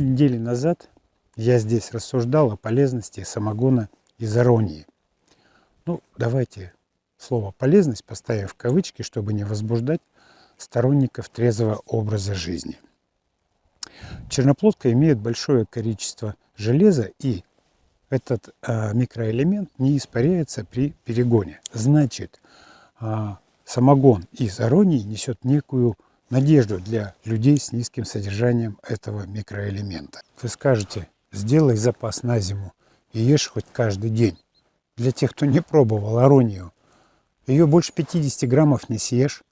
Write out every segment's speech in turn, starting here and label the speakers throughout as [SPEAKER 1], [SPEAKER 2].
[SPEAKER 1] Недели назад я здесь рассуждал о полезности самогона из аронии. Ну, давайте слово «полезность» поставим в кавычки, чтобы не возбуждать сторонников трезвого образа жизни. Черноплодка имеет большое количество железа и этот э, микроэлемент не испаряется при перегоне. Значит, э, самогон из аронии несет некую надежду для людей с низким содержанием этого микроэлемента. Вы скажете, сделай запас на зиму и ешь хоть каждый день. Для тех, кто не пробовал аронию, ее больше 50 граммов не съешь.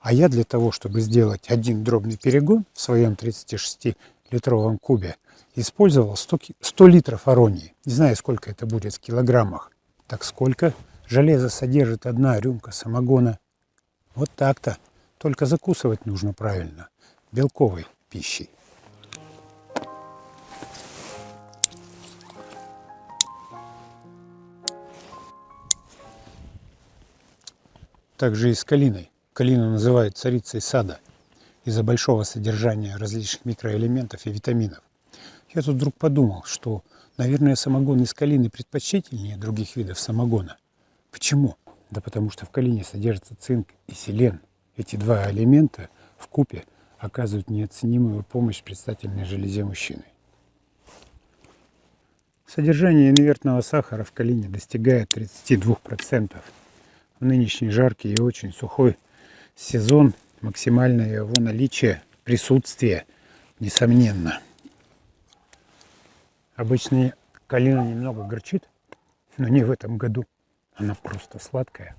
[SPEAKER 1] А я для того, чтобы сделать один дробный перегон в своем 36-литровом кубе, использовал 100, 100 литров аронии. Не знаю, сколько это будет в килограммах. Так сколько железа содержит одна рюмка самогона? Вот так-то. Только закусывать нужно правильно, белковой пищей. Также и с калиной. Калину называют царицей сада из-за большого содержания различных микроэлементов и витаминов. Я тут вдруг подумал, что, наверное, самогон из калины предпочтительнее других видов самогона. Почему? Да потому что в калине содержится цинк и селен, эти два элемента в купе оказывают неоценимую помощь предстательной железе мужчины. Содержание инвертного сахара в калине достигает 32%. В нынешний жаркий и очень сухой сезон максимальное его наличие, присутствие, несомненно. Обычно калина немного горчит, но не в этом году. Она просто сладкая.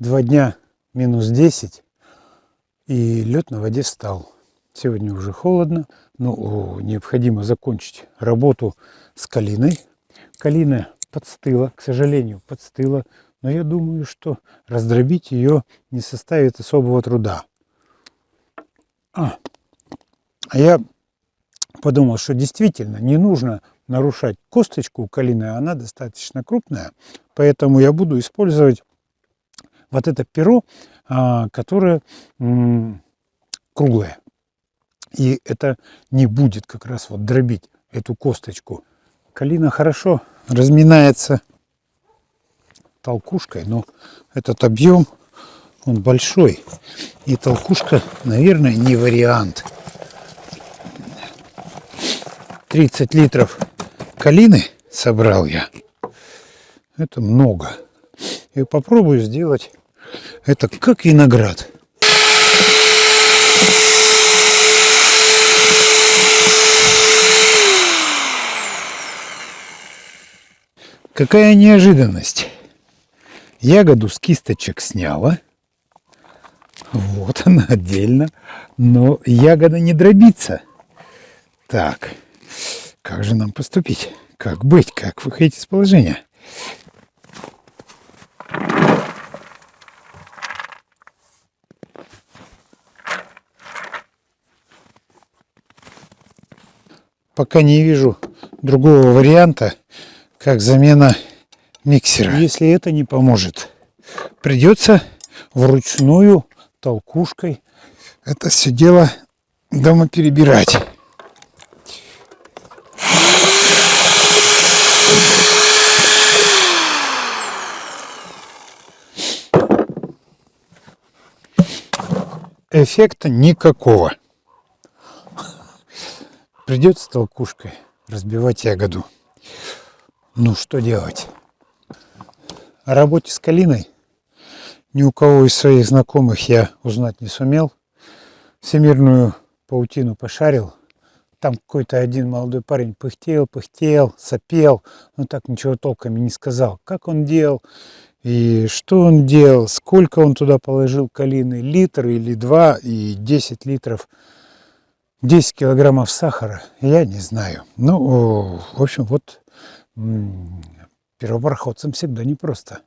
[SPEAKER 1] Два дня минус 10 и лед на воде встал. Сегодня уже холодно, но необходимо закончить работу с калиной. Калина подстыла, к сожалению, подстыла, но я думаю, что раздробить ее не составит особого труда. А, а я подумал, что действительно не нужно нарушать косточку калины, она достаточно крупная, поэтому я буду использовать вот это перо, а, которое круглое. И это не будет как раз вот дробить эту косточку. Калина хорошо разминается толкушкой, но этот объем, он большой. И толкушка, наверное, не вариант. 30 литров калины собрал я. Это много. И попробую сделать это как виноград. Какая неожиданность. Ягоду с кисточек сняла. Вот она отдельно. Но ягода не дробится. Так, как же нам поступить? Как быть? Как выходить из положения? Пока не вижу другого варианта, как замена миксера. Если это не поможет, придется вручную толкушкой это все дело дома перебирать. Эффекта никакого. Придется толкушкой разбивать ягоду. Ну, что делать? О работе с калиной ни у кого из своих знакомых я узнать не сумел. Всемирную паутину пошарил. Там какой-то один молодой парень пыхтел, пыхтел, сопел, но так ничего толком и не сказал. Как он делал и что он делал, сколько он туда положил калины, литр или два и 10 литров 10 килограммов сахара, я не знаю. Ну, в общем, вот первопроходцам всегда непросто.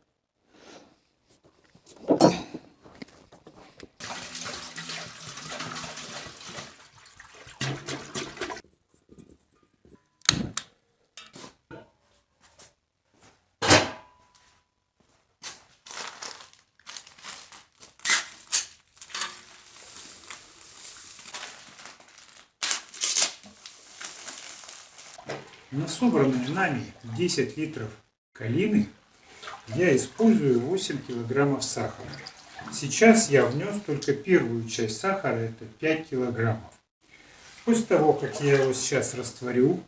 [SPEAKER 1] На собранные нами 10 литров калины я использую 8 килограммов сахара. Сейчас я внес только первую часть сахара, это 5 килограммов. После того, как я его сейчас растворю,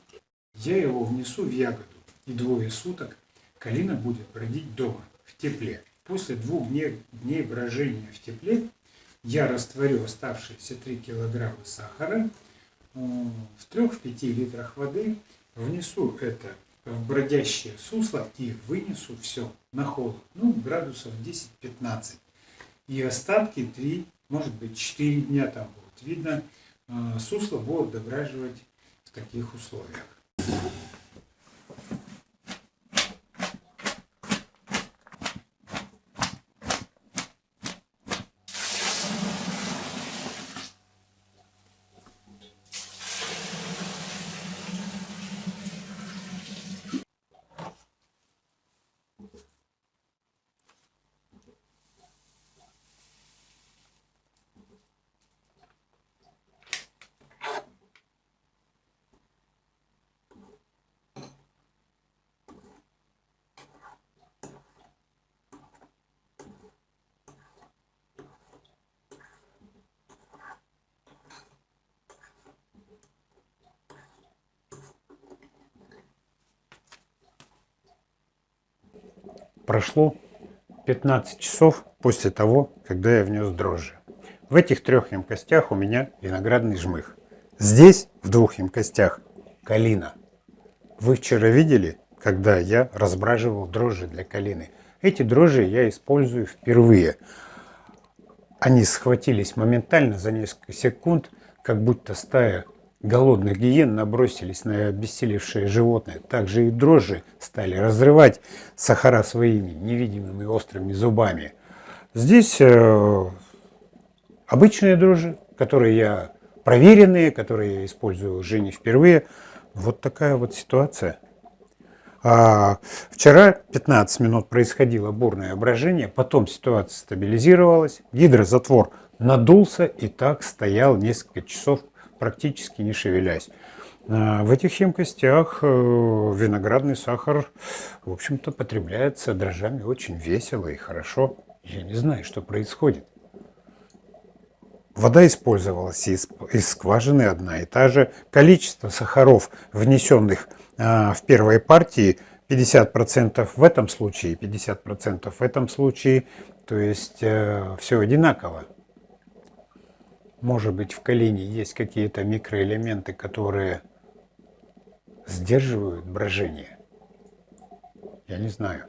[SPEAKER 1] я его внесу в ягоду. И двое суток калина будет бродить дома, в тепле. После двух дней, дней брожения в тепле я растворю оставшиеся 3 килограмма сахара э, в 3-5 литрах воды внесу это в бродящее сусло и вынесу все на холод, ну, градусов 10-15. И остатки 3, может быть 4 дня там будут. Видно, э, сусло будут дображивать в таких условиях. Прошло 15 часов после того, когда я внес дрожжи. В этих трех емкостях у меня виноградный жмых. Здесь, в двух емкостях, калина. Вы вчера видели, когда я разбраживал дрожжи для калины. Эти дрожжи я использую впервые. Они схватились моментально за несколько секунд, как будто стая голодных гиен набросились на обессилевшее животное. Также и дрожжи стали разрывать сахара своими невидимыми острыми зубами. Здесь э, обычные дрожжи, которые я проверенные, которые я использую уже не впервые. Вот такая вот ситуация. А вчера 15 минут происходило бурное брожение, потом ситуация стабилизировалась, гидрозатвор надулся и так стоял несколько часов практически не шевелясь. А, в этих емкостях э, виноградный сахар, в общем-то, потребляется дрожжами очень весело и хорошо. Я не знаю, что происходит. Вода использовалась из, из скважины одна и та же. Количество сахаров, внесенных а, в первой партии, 50% в этом случае, 50% в этом случае. То есть э, все одинаково. Может быть, в калине есть какие-то микроэлементы, которые сдерживают брожение. Я не знаю.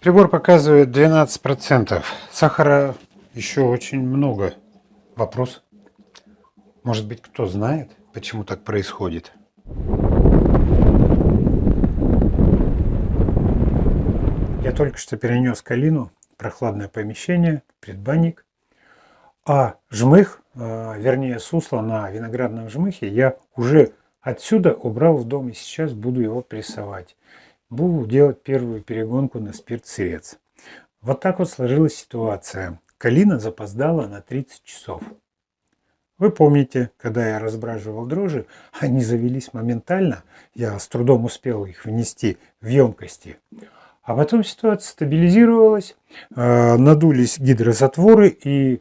[SPEAKER 1] Прибор показывает 12%. Сахара еще очень много. Вопрос может быть, кто знает, почему так происходит? Я только что перенес калину прохладное помещение, предбанник. А жмых, а, вернее сусло на виноградном жмыхе я уже отсюда убрал в дом и сейчас буду его прессовать. Буду делать первую перегонку на спирт-сырец. Вот так вот сложилась ситуация. Калина запоздала на 30 часов. Вы помните, когда я разбраживал дрожжи, они завелись моментально. Я с трудом успел их внести в емкости. А потом ситуация стабилизировалась, э, надулись гидрозатворы и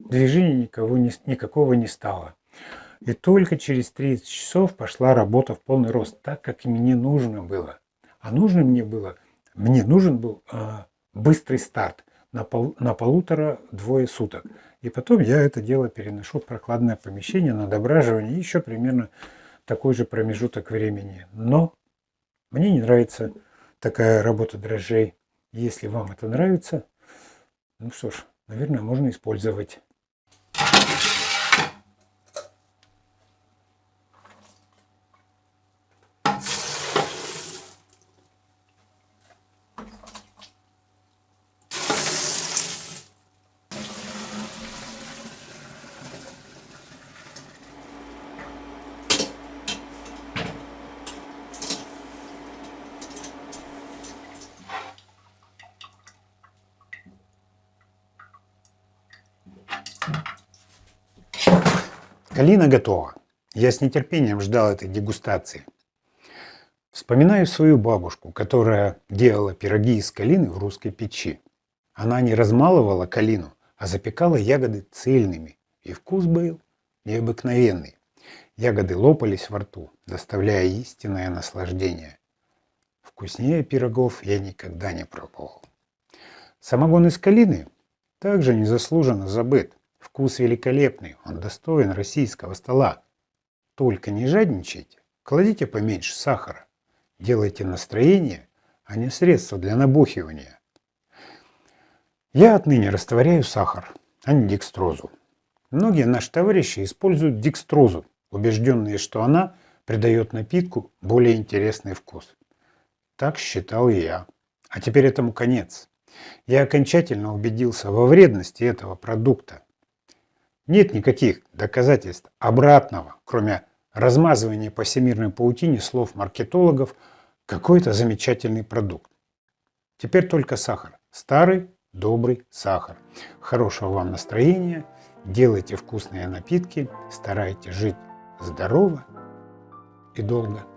[SPEAKER 1] движения никого не, никакого не стало. И только через 30 часов пошла работа в полный рост, так как мне нужно было. А нужно мне было, мне нужен был а, быстрый старт на, пол, на полутора-двое суток. И потом я это дело переношу в прохладное помещение на дображивание еще примерно такой же промежуток времени. Но мне не нравится такая работа дрожжей. Если вам это нравится, ну что ж, наверное, можно использовать. Калина готова. Я с нетерпением ждал этой дегустации. Вспоминаю свою бабушку, которая делала пироги из калины в русской печи. Она не размалывала калину, а запекала ягоды цельными, и вкус был необыкновенный. Ягоды лопались во рту, доставляя истинное наслаждение. Вкуснее пирогов я никогда не пробовал. Самогон из калины также незаслуженно забыт. Вкус великолепный, он достоин российского стола. Только не жадничайте, кладите поменьше сахара. Делайте настроение, а не средство для набухивания. Я отныне растворяю сахар, а не декстрозу. Многие наши товарищи используют декстрозу, убежденные, что она придает напитку более интересный вкус. Так считал я. А теперь этому конец. Я окончательно убедился во вредности этого продукта. Нет никаких доказательств обратного, кроме размазывания по всемирной паутине слов маркетологов, какой-то замечательный продукт. Теперь только сахар. Старый, добрый сахар. Хорошего вам настроения, делайте вкусные напитки, старайтесь жить здорово и долго.